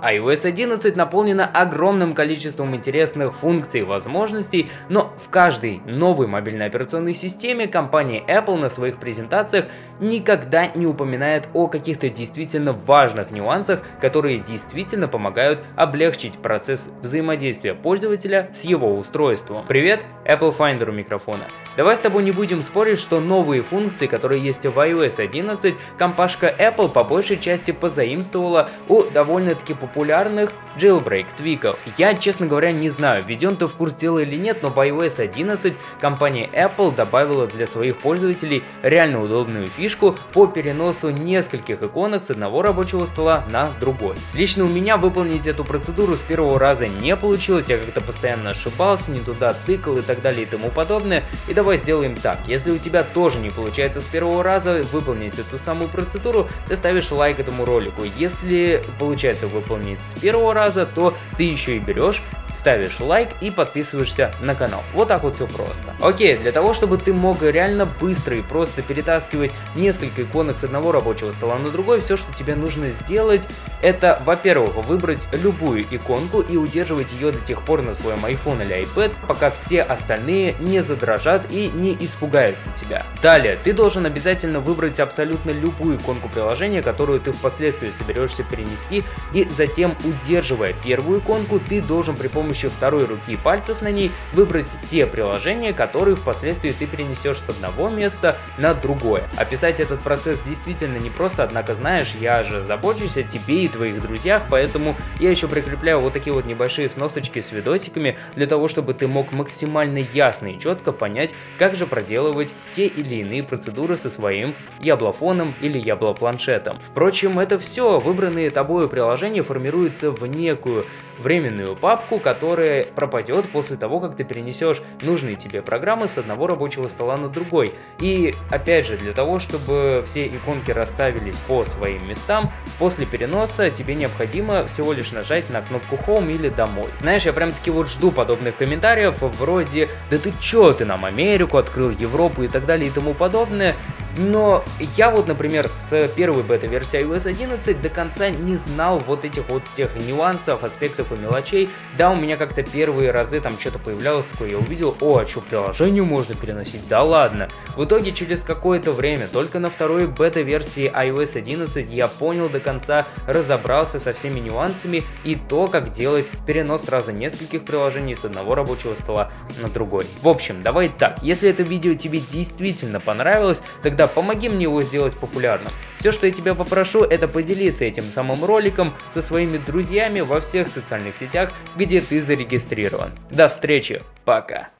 iOS 11 наполнена огромным количеством интересных функций и возможностей, но в каждой новой мобильной операционной системе компания Apple на своих презентациях никогда не упоминает о каких-то действительно важных нюансах, которые действительно помогают облегчить процесс взаимодействия пользователя с его устройством. Привет, Apple Finder у микрофона. Давай с тобой не будем спорить, что новые функции, которые есть в iOS 11, компашка Apple по большей части позаимствовала у довольно-таки популярных jailbreak твиков. Я, честно говоря, не знаю, введен ты в курс дела или нет, но в iOS 11 компания Apple добавила для своих пользователей реально удобную фишку по переносу нескольких иконок с одного рабочего стола на другой. Лично у меня выполнить эту процедуру с первого раза не получилось, я как-то постоянно ошибался, не туда тыкал и так далее и тому подобное. И давай сделаем так, если у тебя тоже не получается с первого раза выполнить эту самую процедуру, ты ставишь лайк этому ролику. Если получается выполнить с первого раза, то ты еще и берешь ставишь лайк и подписываешься на канал. Вот так вот все просто. Окей, для того, чтобы ты мог реально быстро и просто перетаскивать несколько иконок с одного рабочего стола на другой, все, что тебе нужно сделать, это, во-первых, выбрать любую иконку и удерживать ее до тех пор на своем iPhone или iPad, пока все остальные не задрожат и не испугаются тебя. Далее, ты должен обязательно выбрать абсолютно любую иконку приложения, которую ты впоследствии соберешься перенести, и затем, удерживая первую иконку, ты должен при помощью второй руки и пальцев на ней выбрать те приложения, которые впоследствии ты перенесешь с одного места на другое. Описать этот процесс действительно непросто, однако знаешь, я же забочусь о тебе и твоих друзьях, поэтому я еще прикрепляю вот такие вот небольшие сносочки с видосиками, для того, чтобы ты мог максимально ясно и четко понять, как же проделывать те или иные процедуры со своим яблофоном или яблопланшетом. Впрочем, это все, выбранные тобой приложения формируются в некую временную папку, которая пропадет после того, как ты перенесешь нужные тебе программы с одного рабочего стола на другой. И опять же, для того, чтобы все иконки расставились по своим местам, после переноса тебе необходимо всего лишь нажать на кнопку Home или Домой. Знаешь, я прям таки вот жду подобных комментариев вроде «Да ты чё, ты нам Америку открыл, Европу и так далее и тому подобное». Но я вот, например, с первой бета-версии iOS 11 до конца не знал вот этих вот всех нюансов, аспектов и мелочей. Да, у меня как-то первые разы там что-то появлялось такое, я увидел, о, а что, приложение можно переносить? Да ладно. В итоге через какое-то время, только на второй бета-версии iOS 11 я понял до конца, разобрался со всеми нюансами и то, как делать перенос сразу нескольких приложений с одного рабочего стола на другой. В общем, давай так, если это видео тебе действительно понравилось, тогда помоги мне его сделать популярным. Все, что я тебя попрошу, это поделиться этим самым роликом со своими друзьями во всех социальных сетях, где ты зарегистрирован. До встречи, пока!